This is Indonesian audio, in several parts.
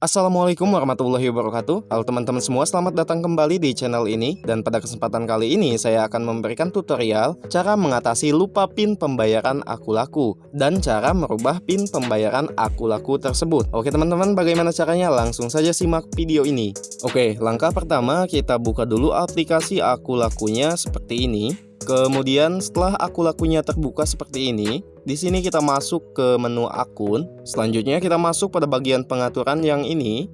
Assalamualaikum warahmatullahi wabarakatuh. Halo teman-teman semua selamat datang kembali di channel ini. Dan pada kesempatan kali ini saya akan memberikan tutorial Cara mengatasi lupa pin pembayaran aku laku Dan cara merubah pin pembayaran aku laku tersebut. Oke teman-teman bagaimana caranya? Langsung saja simak video ini. Oke langkah pertama kita buka dulu aplikasi aku lakunya seperti ini Kemudian setelah akun lakunya terbuka seperti ini, di sini kita masuk ke menu akun. Selanjutnya kita masuk pada bagian pengaturan yang ini.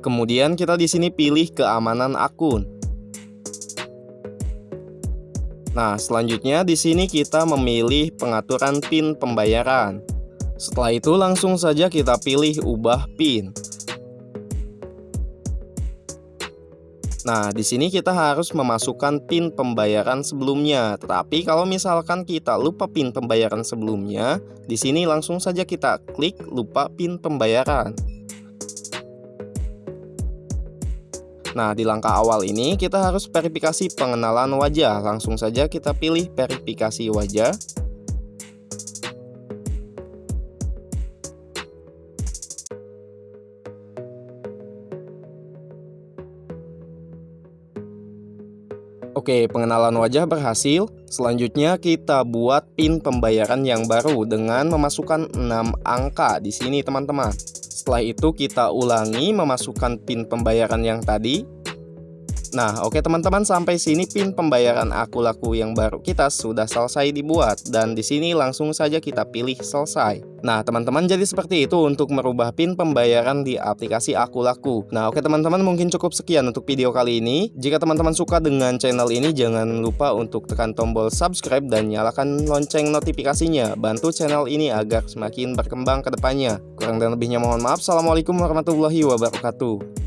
Kemudian kita di sini pilih keamanan akun. Nah, selanjutnya di sini kita memilih pengaturan PIN pembayaran. Setelah itu langsung saja kita pilih ubah PIN. Nah, di sini kita harus memasukkan PIN pembayaran sebelumnya. Tetapi kalau misalkan kita lupa PIN pembayaran sebelumnya, di sini langsung saja kita klik lupa PIN pembayaran. Nah, di langkah awal ini kita harus verifikasi pengenalan wajah. Langsung saja kita pilih verifikasi wajah. Oke, pengenalan wajah berhasil. Selanjutnya kita buat PIN pembayaran yang baru dengan memasukkan 6 angka di sini teman-teman. Setelah itu kita ulangi memasukkan PIN pembayaran yang tadi Nah, oke teman-teman sampai sini pin pembayaran aku laku yang baru kita sudah selesai dibuat dan di sini langsung saja kita pilih selesai. Nah, teman-teman jadi seperti itu untuk merubah pin pembayaran di aplikasi aku laku. Nah, oke teman-teman mungkin cukup sekian untuk video kali ini. Jika teman-teman suka dengan channel ini jangan lupa untuk tekan tombol subscribe dan nyalakan lonceng notifikasinya. Bantu channel ini agar semakin berkembang ke depannya. Kurang dan lebihnya mohon maaf. Assalamualaikum warahmatullahi wabarakatuh.